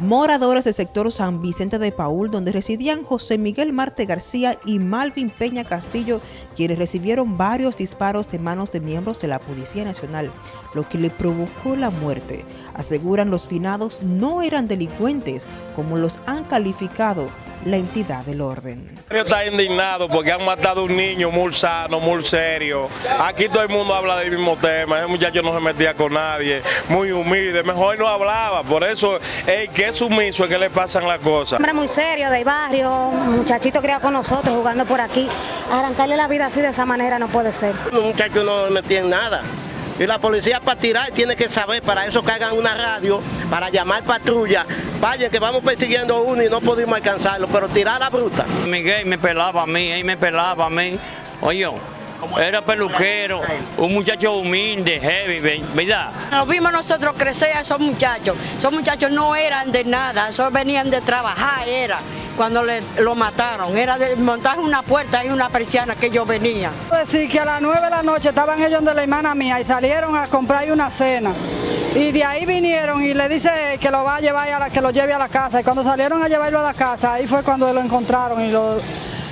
Moradores del sector San Vicente de Paul, donde residían José Miguel Marte García y Malvin Peña Castillo, quienes recibieron varios disparos de manos de miembros de la Policía Nacional, lo que le provocó la muerte. Aseguran los finados no eran delincuentes, como los han calificado la entidad del orden. Está indignado porque han matado a un niño muy sano, muy serio. Aquí todo el mundo habla del mismo tema. Ese muchacho no se metía con nadie, muy humilde. Mejor no hablaba. Por eso, el que es sumiso es que le pasan las cosas. Hombre muy serio, del barrio, muchachito criado con nosotros, jugando por aquí. Arrancarle la vida así de esa manera no puede ser. Los muchachos no metían nada. Y la policía para tirar tiene que saber, para eso que hagan una radio, para llamar patrulla. Vayan que vamos persiguiendo a uno y no pudimos alcanzarlo, pero tirar la bruta. Miguel me pelaba a mí, él me pelaba a mí. Oye, era peluquero, un muchacho humilde, heavy, ¿verdad? Nos vimos nosotros crecer a esos muchachos. Esos muchachos no eran de nada, esos venían de trabajar, era cuando le, lo mataron. Era de montar una puerta y una persiana que ellos venían. Decir que a las 9 de la noche estaban ellos de la hermana mía y salieron a comprar una cena. Y de ahí vinieron y le dice que lo va a llevar a la, que lo lleve a la casa. Y cuando salieron a llevarlo a la casa, ahí fue cuando lo encontraron y, lo,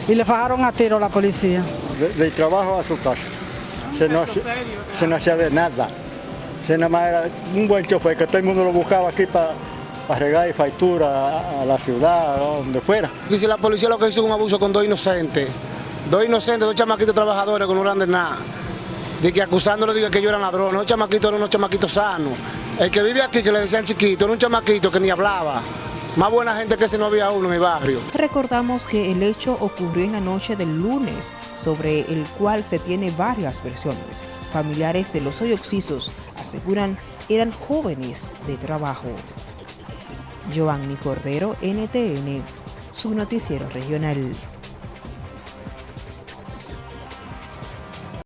y le fajaron a tiro a la policía. Del trabajo a su casa. Se no, se no hacía de nada. Se nada más era un buen chofer que todo el mundo lo buscaba aquí para para regar y factura a, la ciudad, o donde fuera. Y si la policía lo que hizo es un abuso con dos inocentes, dos inocentes, dos chamaquitos trabajadores que no eran de nada, de que acusándolo diga que yo era ladrón, los chamaquitos eran unos chamaquitos sanos. El que vive aquí, que le decían chiquito, era un chamaquito que ni hablaba. Más buena gente que si no había uno en mi barrio. Recordamos que el hecho ocurrió en la noche del lunes, sobre el cual se tiene varias versiones. Familiares de los hoy oxisos aseguran eran jóvenes de trabajo. Giovanni Cordero, NTN, su noticiero regional.